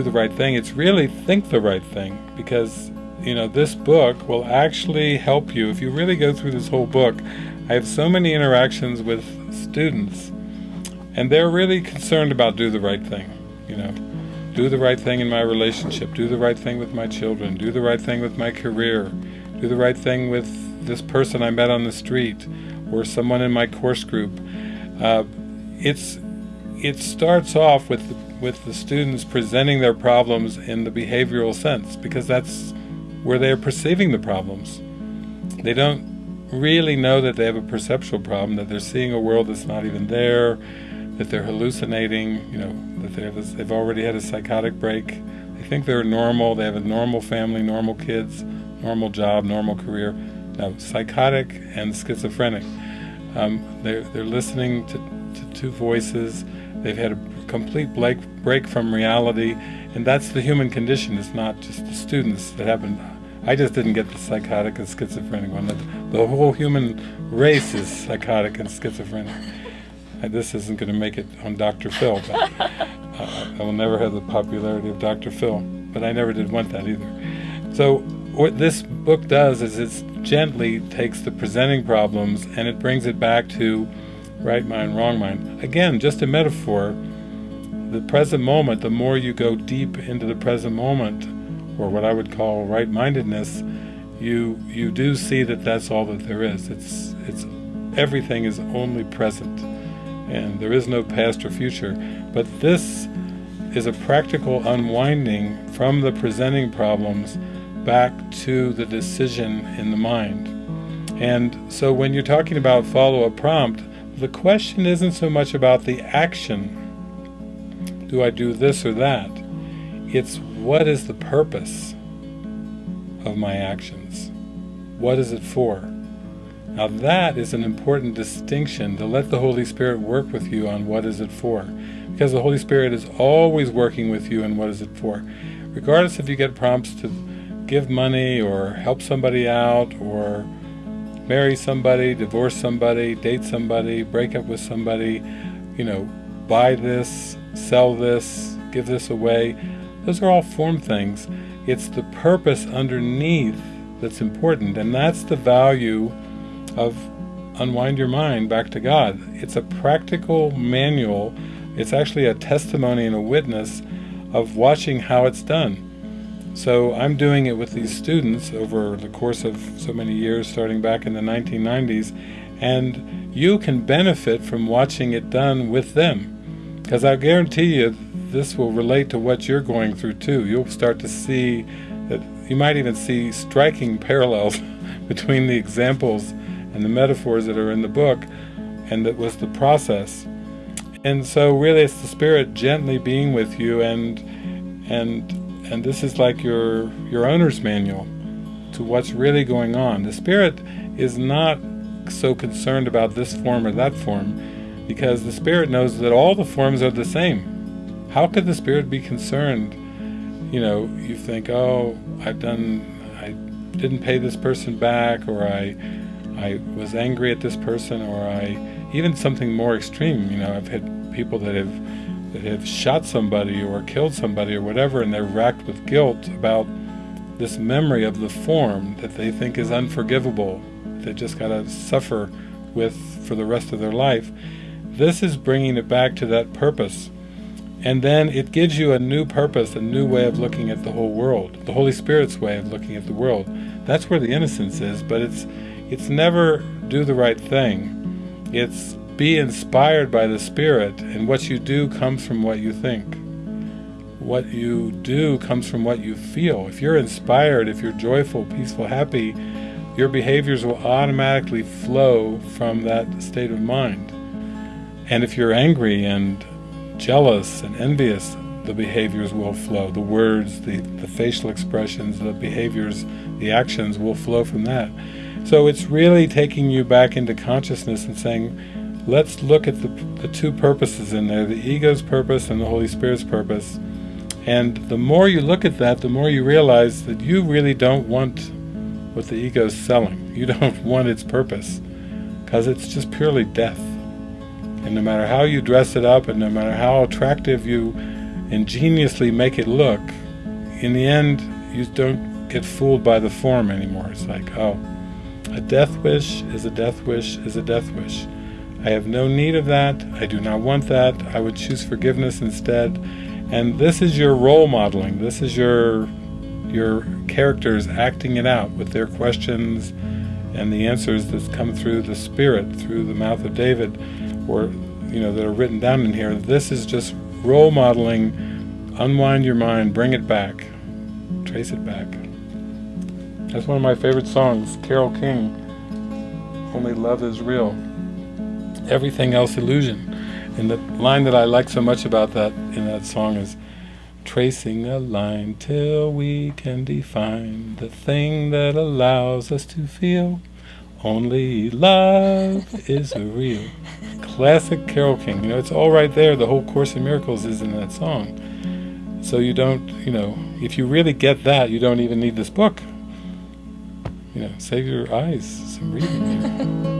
do the right thing, it's really think the right thing, because you know, this book will actually help you. If you really go through this whole book, I have so many interactions with students, and they're really concerned about do the right thing, you know. Do the right thing in my relationship, do the right thing with my children, do the right thing with my career, do the right thing with this person I met on the street, or someone in my course group. Uh, it's It starts off with the, with the students presenting their problems in the behavioral sense, because that's where they're perceiving the problems. They don't really know that they have a perceptual problem, that they're seeing a world that's not even there, that they're hallucinating, you know, that they have they've already had a psychotic break. They think they're normal, they have a normal family, normal kids, normal job, normal career. No, psychotic and schizophrenic. Um, they're, they're listening to, to two voices, they've had a complete break, break from reality, and that's the human condition, it's not just the students that happen. I just didn't get the psychotic and schizophrenic one. The whole human race is psychotic and schizophrenic. This isn't going to make it on Dr. Phil, but uh, I will never have the popularity of Dr. Phil, but I never did want that either. So what this book does is it gently takes the presenting problems and it brings it back to right mind, wrong mind. Again, just a metaphor the present moment, the more you go deep into the present moment, or what I would call right-mindedness, you you do see that that's all that there is. It's it's everything is only present, and there is no past or future. But this is a practical unwinding from the presenting problems back to the decision in the mind. And so when you're talking about follow a prompt, the question isn't so much about the action do I do this or that? It's what is the purpose of my actions? What is it for? Now that is an important distinction, to let the Holy Spirit work with you on what is it for. Because the Holy Spirit is always working with you on what is it for. Regardless if you get prompts to give money or help somebody out or marry somebody, divorce somebody, date somebody, break up with somebody, you know, buy this, sell this, give this away. Those are all form things. It's the purpose underneath that's important, and that's the value of Unwind Your Mind Back to God. It's a practical manual. It's actually a testimony and a witness of watching how it's done. So I'm doing it with these students over the course of so many years, starting back in the 1990s, and you can benefit from watching it done with them. Because I guarantee you, this will relate to what you're going through too. You'll start to see that you might even see striking parallels between the examples and the metaphors that are in the book, and that was the process. And so really it's the Spirit gently being with you and and and this is like your your owner's manual to what's really going on. The Spirit is not so concerned about this form or that form because the Spirit knows that all the forms are the same. How could the Spirit be concerned? You know, you think, oh, I've done, I didn't pay this person back, or I, I was angry at this person, or I, even something more extreme. You know, I've had people that have, that have shot somebody or killed somebody or whatever, and they're racked with guilt about this memory of the form that they think is unforgivable. They just got to suffer with for the rest of their life. This is bringing it back to that purpose. And then it gives you a new purpose, a new way of looking at the whole world, the Holy Spirit's way of looking at the world. That's where the innocence is, but it's it's never do the right thing. It's be inspired by the Spirit, and what you do comes from what you think. What you do comes from what you feel. If you're inspired, if you're joyful, peaceful, happy, your behaviors will automatically flow from that state of mind. And if you're angry and jealous and envious, the behaviors will flow. The words, the, the facial expressions, the behaviors, the actions will flow from that. So it's really taking you back into consciousness and saying, let's look at the, the two purposes in there, the ego's purpose and the Holy Spirit's purpose. And the more you look at that, the more you realize that you really don't want what the ego's selling. You don't want its purpose, because it's just purely death. And no matter how you dress it up, and no matter how attractive you ingeniously make it look, in the end, you don't get fooled by the form anymore. It's like, oh, a death wish is a death wish is a death wish. I have no need of that. I do not want that. I would choose forgiveness instead. And this is your role modeling. This is your your characters acting it out with their questions and the answers that come through the Spirit, through the mouth of David, or you know that are written down in here. This is just role modeling. Unwind your mind, bring it back, trace it back. That's one of my favorite songs, Carole King. Only love is real. Everything else illusion. And the line that I like so much about that in that song is tracing a line till we can define the thing that allows us to feel. Only love is real. Classic Carole King. You know, it's all right there. The whole Course in Miracles is in that song. So you don't, you know, if you really get that, you don't even need this book. You know, save your eyes some reading.